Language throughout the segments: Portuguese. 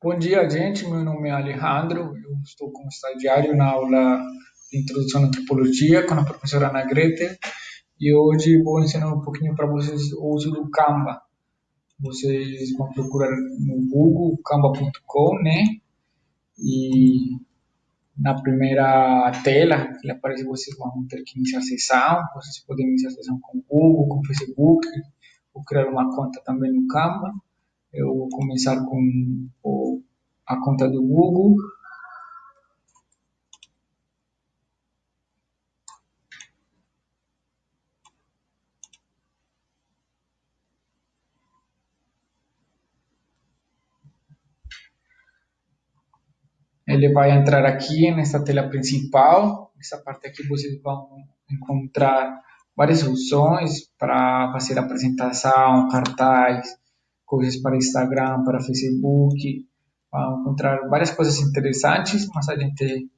Bom dia, gente. Meu nome é Alejandro. Eu estou como estagiário na aula de Introdução à Antropologia com a professora Ana Grete. E hoje vou ensinar um pouquinho para vocês o uso do Canva. Vocês vão procurar no Google, canva.com, né? E na primeira tela que aparece, vocês vão ter que iniciar sessão. Vocês podem iniciar sessão com Google, com Facebook, ou criar uma conta também no Canva. Eu vou começar com o, a conta do Google. Ele vai entrar aqui nessa tela principal. Nessa parte aqui vocês vão encontrar várias opções para fazer apresentação, cartaz, coisas para Instagram, para Facebook, vai encontrar várias coisas interessantes, mas a gente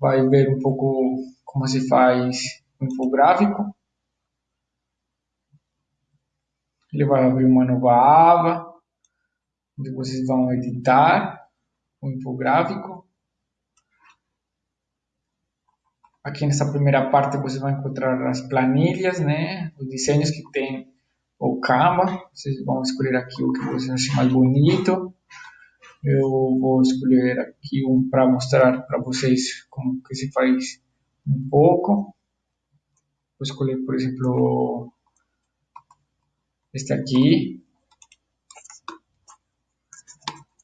vai ver um pouco como se faz o infográfico. Ele vai abrir uma nova aba, onde vocês vão editar o infográfico. Aqui nessa primeira parte você vai encontrar as planilhas, né, os desenhos que tem ou Canva. Vocês vão escolher aqui o que vocês acham mais bonito. Eu vou escolher aqui um para mostrar para vocês como que se faz um pouco. Vou escolher, por exemplo, este aqui.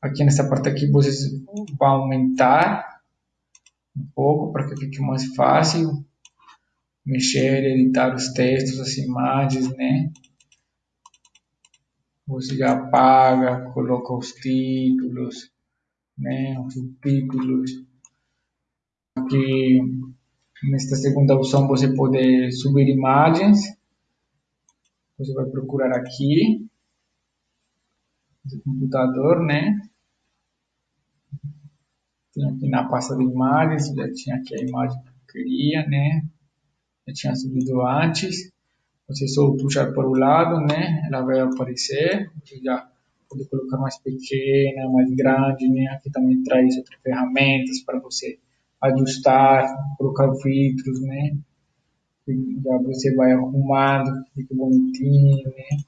Aqui nessa parte aqui vocês vão aumentar um pouco para que fique mais fácil mexer, editar os textos, as imagens, né? Você já apaga, coloca os títulos, né, os subtítulos. Aqui, nesta segunda opção, você pode subir imagens. Você vai procurar aqui, no computador, né? Tem aqui na pasta de imagens, já tinha aqui a imagem que eu queria, né? Já tinha subido antes. Você só puxar para o lado, né? Ela vai aparecer. Você já pode colocar mais pequena, mais grande, né? Aqui também traz outras ferramentas para você ajustar, colocar filtros, né? Já você vai arrumando, fica bonitinho, né?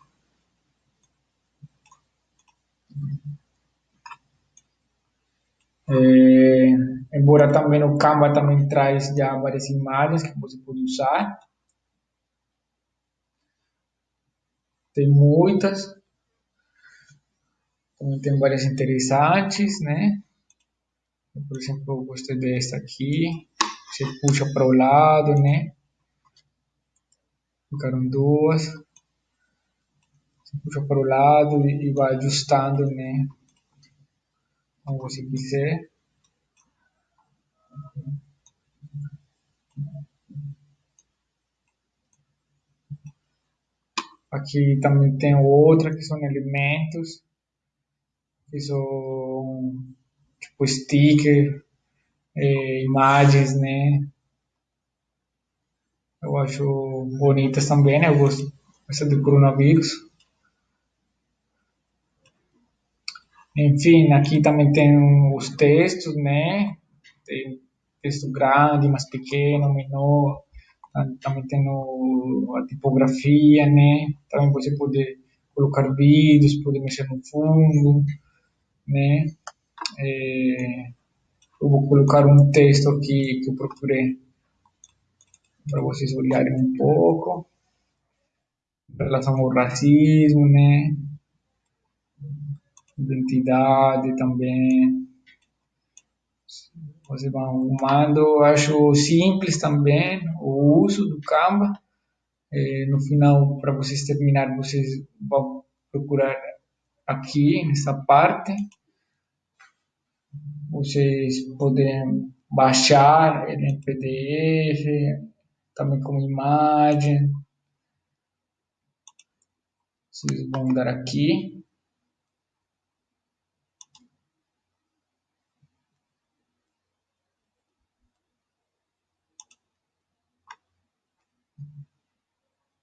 É, embora também o Canva também traz já várias imagens que você pode usar. Tem muitas. Também tem várias interessantes, né? Por exemplo, eu gostei dessa aqui. Você puxa para o lado, né? Ficaram duas. Você puxa para o lado e vai ajustando, né? Como você quiser. Aqui também tem outra que são elementos, que são tipo sticker, é, imagens, né? Eu acho bonitas também, né? Eu gosto essa do coronavírus. Enfim, aqui também tem os textos, né? Tem texto grande, mais pequeno, menor também tem no, a tipografia, né? Também você pode colocar vídeos, pode mexer no fundo, né? É, eu vou colocar um texto aqui que eu procurei para vocês olharem um pouco em relação ao racismo, né? Identidade também arrumando. Eu acho simples também o uso do Canva. É, no final, para vocês terminar, vocês vão procurar aqui nessa parte. Vocês podem baixar ele em PDF, também como imagem. Vocês vão dar aqui.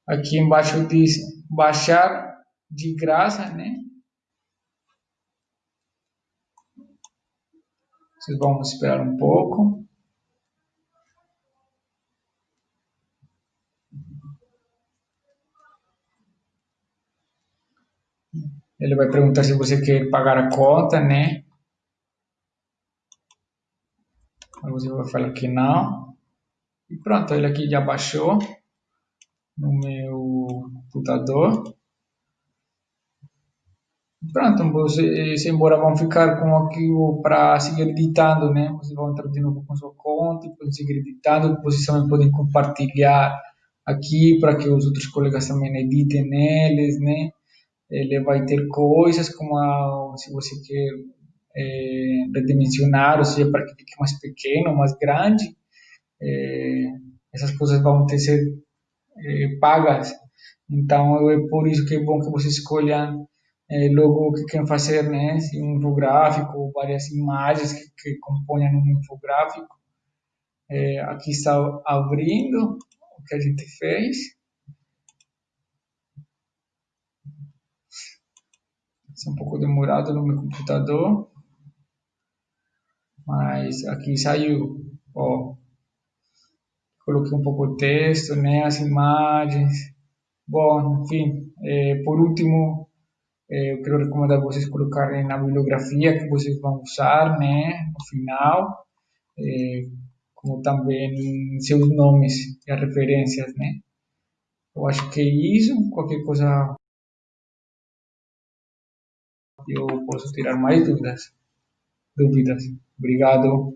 Aqui embaixo diz baixar de graça, né? Vocês vão esperar um pouco. Ele vai perguntar se você quer pagar a conta, né? Aí você vai falar que não. E pronto, ele aqui já baixou no meu computador. Pronto, vocês embora vão ficar com aquilo para seguir editando, né? Vocês vão entrar de novo com sua conta podem seguir editando. Vocês também podem compartilhar aqui para que os outros colegas também editem neles, né? Ele vai ter coisas como a, se você quer é, redimensionar, ou seja, para que fique mais pequeno, mais grande, é, essas coisas vão ter ser é, pagas. Então, é por isso que é bom que você escolha é, logo o que querem fazer, né? Um infográfico, várias imagens que, que compõem um infográfico. É, aqui está abrindo o que a gente fez. Está um pouco demorado no meu computador. Mas aqui saiu, ó. Coloquei um pouco de texto, né? As imagens. Bom, enfim, é, por último, é, eu quero recomendar vocês colocarem na bibliografia que vocês vão usar, né? No final, é, como também seus nomes e as referências, né? Eu acho que é isso. Qualquer coisa eu posso tirar mais dúvidas. Dúvidas. Obrigado.